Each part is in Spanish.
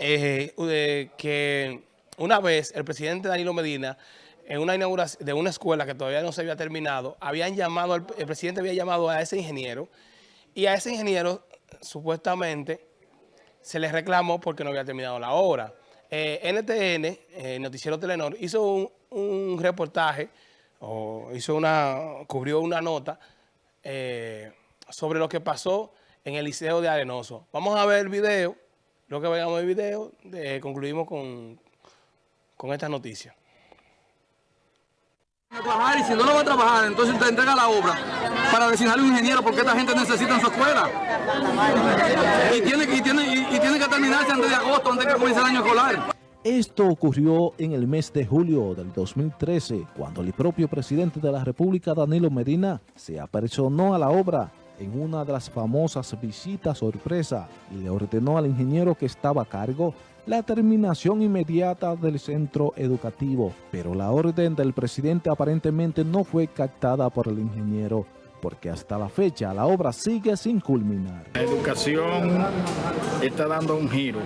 eh, que una vez el presidente Danilo Medina, en una inauguración de una escuela que todavía no se había terminado, habían llamado, el, presidente había llamado a ese ingeniero y a ese ingeniero supuestamente se le reclamó porque no había terminado la obra. Eh, NTN, eh, Noticiero Telenor, hizo un, reportaje, o hizo una, cubrió una nota eh, sobre lo que pasó en el Liceo de Arenoso. Vamos a ver el video, lo que veamos el video, concluimos con, con esta noticia. A trabajar y si no lo va a trabajar, entonces te entrega la obra para designarle un ingeniero porque esta gente necesita en su escuela. Y tiene, y tiene, y, tiene que terminarse antes de agosto, antes de que comience el año escolar. Esto ocurrió en el mes de julio del 2013, cuando el propio presidente de la República, Danilo Medina, se apersonó a la obra en una de las famosas visitas sorpresa y le ordenó al ingeniero que estaba a cargo la terminación inmediata del centro educativo, pero la orden del presidente aparentemente no fue captada por el ingeniero, porque hasta la fecha la obra sigue sin culminar. La educación está dando un giro,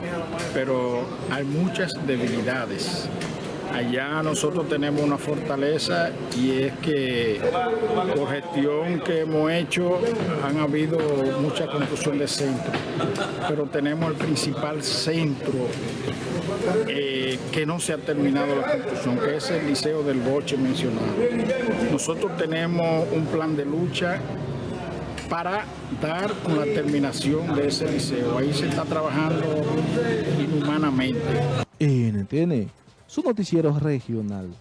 pero hay muchas debilidades. Allá nosotros tenemos una fortaleza y es que por gestión que hemos hecho han habido mucha construcción de centros, pero tenemos el principal centro eh, que no se ha terminado la construcción, que es el Liceo del Boche mencionado. Nosotros tenemos un plan de lucha para dar con la terminación de ese liceo. Ahí se está trabajando inhumanamente. NTN su noticiero regional,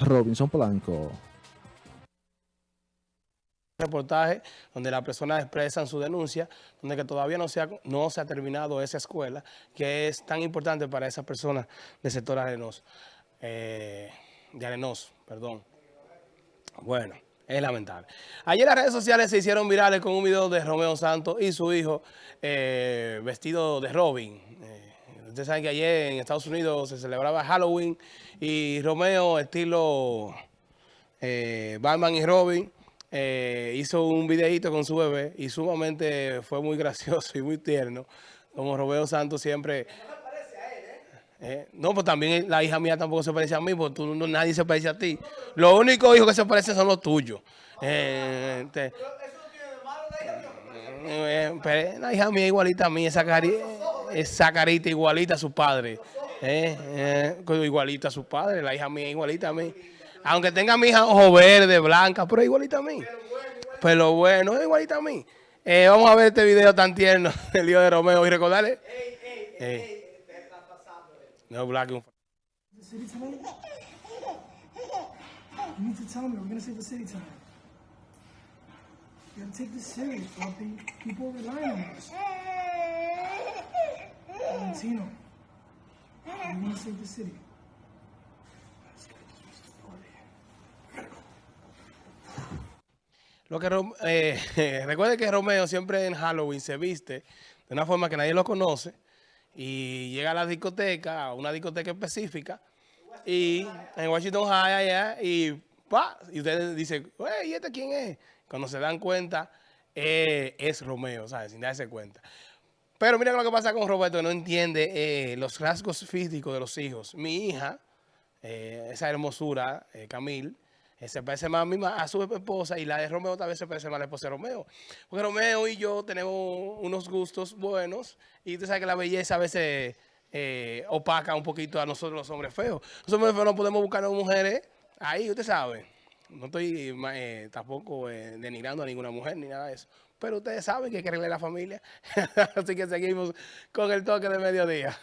Robinson Blanco. reportaje donde las personas expresan su denuncia, donde que todavía no se, ha, no se ha terminado esa escuela, que es tan importante para esas personas del sector arenoso, eh, de arenoso, perdón. Bueno, es lamentable. Ayer las redes sociales se hicieron virales con un video de Romeo Santos y su hijo eh, vestido de Robin, Ustedes saben que ayer en Estados Unidos se celebraba Halloween y Romeo, estilo eh, Batman y Robin, eh, hizo un videito con su bebé y sumamente fue muy gracioso y muy tierno. Como Romeo Santos siempre... Eh, no, pues también la hija mía tampoco se parece a mí, porque tú, nadie se parece a ti. Los únicos hijos que se parecen son los tuyos. Eh, la hija mía igualita a mí, esa carita esa carita igualita a su padre. Eh, eh, igualita a su padre, la hija mía igualita a mí. Aunque tenga mi hija ojo verde, blanca, pero igualita a mí. Pero bueno, es igualita a mí. Eh, vamos a ver este video tan tierno del hijo de Romeo y recordarle. No, black. You need to tell me, we're to save. Save the city. Lo que eh, recuerde que Romeo siempre en Halloween se viste de una forma que nadie lo conoce y llega a la discoteca, a una discoteca específica y en Washington High allá y pa, y ustedes dicen, ¿y este quién es? Cuando se dan cuenta, eh, es Romeo, ¿sabes? Sin darse cuenta. Pero mira lo que pasa con Roberto, no entiende eh, los rasgos físicos de los hijos. Mi hija, eh, esa hermosura, eh, Camil, se parece más a, a su esposa y la de Romeo tal vez se parece más a la esposa de Romeo. Porque Romeo y yo tenemos unos gustos buenos y usted sabe que la belleza a veces opaca un poquito a nosotros los hombres feos. Nosotros no podemos buscar a mujeres ahí, usted sabe. No estoy tampoco denigrando a ninguna mujer ni nada de eso. Pero ustedes saben que hay que la familia. Así que seguimos con el toque de mediodía.